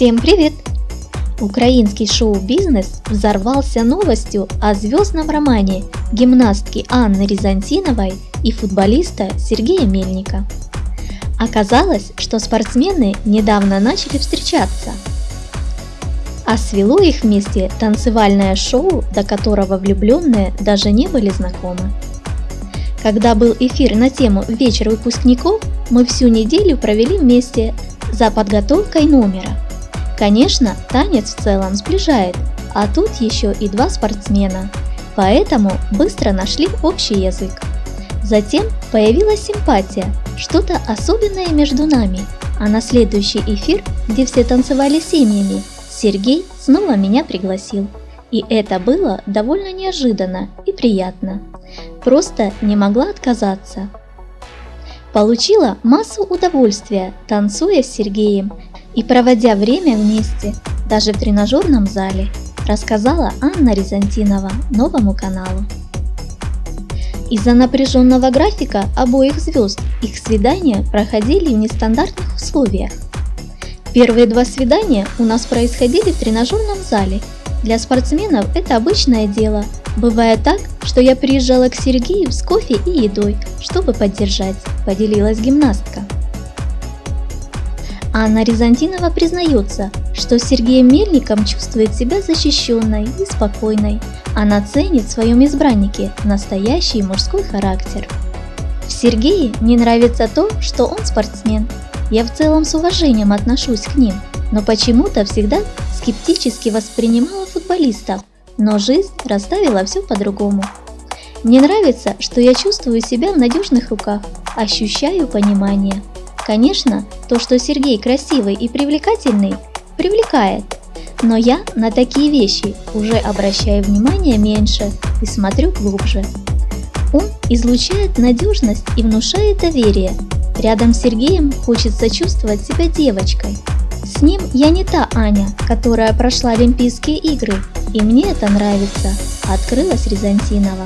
Всем привет! Украинский шоу-бизнес взорвался новостью о звездном романе гимнастки Анны Рязантиновой и футболиста Сергея Мельника. Оказалось, что спортсмены недавно начали встречаться. А свело их вместе танцевальное шоу, до которого влюбленные даже не были знакомы. Когда был эфир на тему «Вечер выпускников», мы всю неделю провели вместе за подготовкой номера. Конечно, танец в целом сближает, а тут еще и два спортсмена, поэтому быстро нашли общий язык. Затем появилась симпатия, что-то особенное между нами, а на следующий эфир, где все танцевали семьями, Сергей снова меня пригласил. И это было довольно неожиданно и приятно. Просто не могла отказаться. Получила массу удовольствия, танцуя с Сергеем и проводя время вместе, даже в тренажерном зале, рассказала Анна Рязантинова новому каналу. Из-за напряженного графика обоих звезд их свидания проходили в нестандартных условиях. Первые два свидания у нас происходили в тренажерном зале. Для спортсменов это обычное дело. Бывает так, что я приезжала к Сергею с кофе и едой, чтобы поддержать, поделилась гимнастка. Анна Рязантинова признается, что с Сергеем Мельником чувствует себя защищенной и спокойной. Она ценит в своем избраннике настоящий мужской характер. В Сергее мне нравится то, что он спортсмен. Я в целом с уважением отношусь к ним, но почему-то всегда скептически воспринимала футболистов, но жизнь расставила все по-другому. Мне нравится, что я чувствую себя в надежных руках, ощущаю понимание. Конечно, то, что Сергей красивый и привлекательный, привлекает. Но я на такие вещи уже обращаю внимание меньше и смотрю глубже. Он излучает надежность и внушает доверие. Рядом с Сергеем хочется чувствовать себя девочкой. С ним я не та Аня, которая прошла Олимпийские игры, и мне это нравится, открылась Рязантинова.